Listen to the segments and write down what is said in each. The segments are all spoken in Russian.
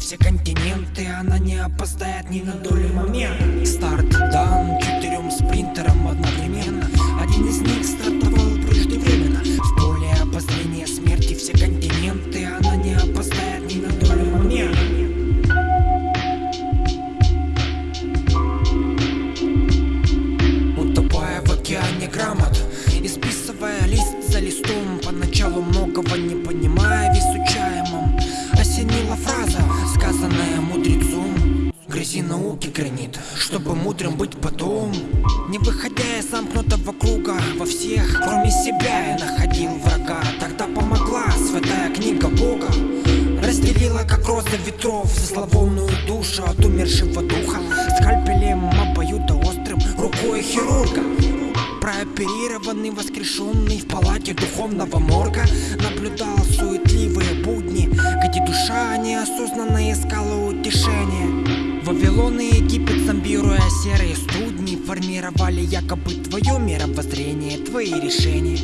все континенты Она не опоздает ни на долю момента. Старт дан четырем спринтерам одновременно. Один из них гранит, чтобы мудрым быть потом. Не выходя из замкнутого круга Во всех, кроме себя, я находил врага. Тогда помогла святая книга Бога. Разделила, как роза ветров Зловонную душу от умершего духа. Скальпелем обоюдоострым рукой хирурга. Прооперированный, воскрешенный в палате духовного морга. Наблюдал суетливые будни Где душа неосознанно искала утешение Вавилон и Египет, зомбируя серые студни Формировали якобы твое мировоззрение, твои решения.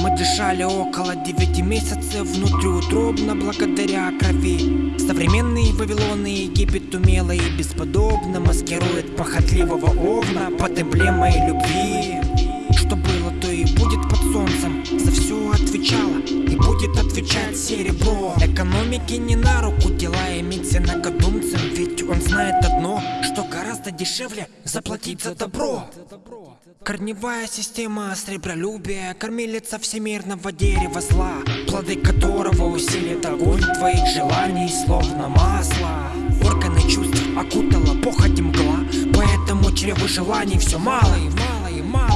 Мы дышали около девяти месяцев внутриутробно благодаря крови. Современный Вавилон и Египет умело и бесподобно маскирует похотливого овна под эмблемой любви отвечала и будет отвечать серебро. Экономике не на руку дела иметь инакодумцем Ведь он знает одно, что гораздо дешевле заплатить за добро. Корневая система сребролюбия Кормилица всемирного дерева зла Плоды которого усилит огонь твоих желаний Словно масло. Органы чувств окутала похоть мгла Поэтому чреву желаний все мало и мало и мало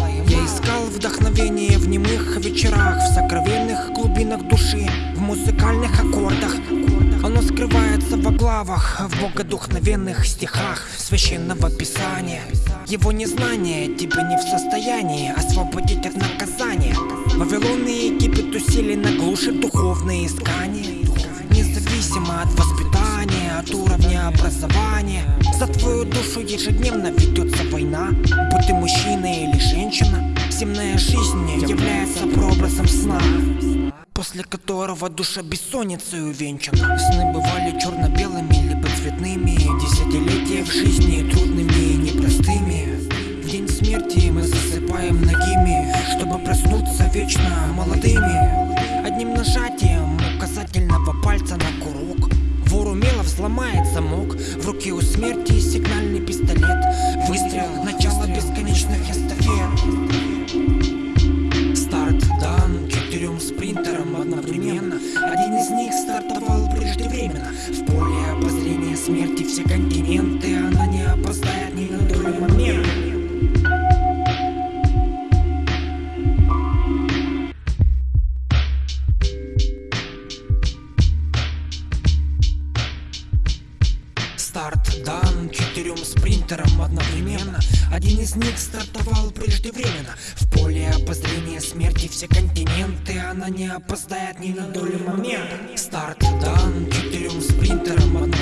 искал вдохновение в немых вечерах В сокровенных глубинах души В музыкальных аккордах. Оно скрывается во главах, в богодухновенных стихах священного писания. Его незнание тебя не в состоянии освободить от наказания. Вавилон и Египет усиленно глушит духовные искания. Независимо от воспитания, от уровня образования За твою душу ежедневно ведется война Земная жизнь является прообразом сна После которого душа бессонницей увенчана. Сны бывали черно-белыми, либо цветными Десятилетия в жизни трудными и непростыми. В день смерти мы засыпаем ногими Чтобы проснуться вечно молодыми. Одним нажатием указательного пальца на курок Вор умело взломает замок. В руке у смерти сигнальный пистолет Выстрел, начало четырем спринтерам одновременно. Один из них стартовал преждевременно. В поле обозрения смерти все континенты Она не опоздает ни на долю момента. Старт дан четырем спринтерам одновременно. Один из них стартовал преждевременно. В поле обозрения смерти все континенты. Она не опоздает ни на долю момента. Старт дан четырем спринтерам одновременно